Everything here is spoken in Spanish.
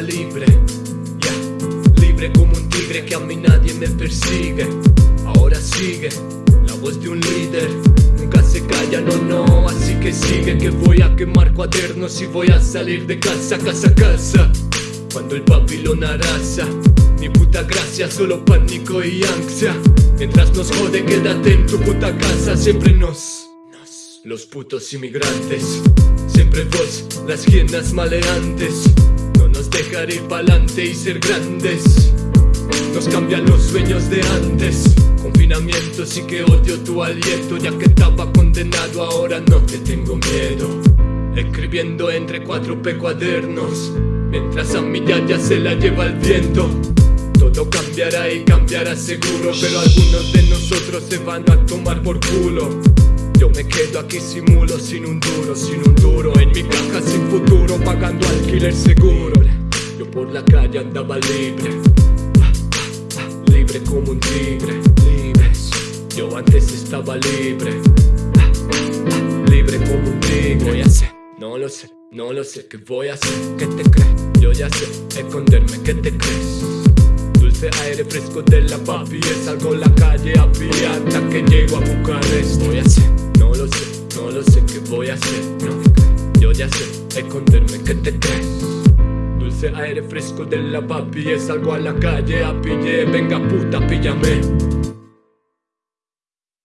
libre. Ya, libre como un tigre que a mí nadie me persigue. Ahora sigue la voz de un líder. Nunca se calla, no, no, así que sigue Que voy a quemar cuadernos y voy a salir de casa, casa, casa. Cuando el papilón arrasa Ni puta gracia, solo pánico y ansia. Mientras nos jode, quédate en tu puta casa Siempre nos Los putos inmigrantes Siempre vos, las hienas maleantes. No nos dejar ir pa'lante y ser grandes. Nos cambian los sueños de antes. Confinamiento sí que odio tu aliento. Ya que estaba condenado ahora no te tengo miedo. Escribiendo entre cuatro P cuadernos. Mientras a mi ya se la lleva el viento. Todo cambiará y cambiará seguro. Pero algunos de nosotros se van a tomar por culo Yo me quedo aquí simulo sin un duro, sin un duro. En mi caja sin futuro pagando alquiler seguro. Yo por la calle andaba libre. Libre como un tigre, libre Yo antes estaba libre. Libre como un tigre. Voy a hacer, no lo sé, no lo sé ¿Qué voy a hacer? ¿Qué te crees? Yo ya sé esconderme, ¿qué te crees? Dulce aire fresco de la papi Salgo a la calle a hasta que llego a Bucarest. Voy a hacer, sé ¿Qué voy a hacer? No, yo ya sé esconderme, ¿qué te crees? Dulce aire fresco de la papi Salgo a la calle a pie Venga puta, píllame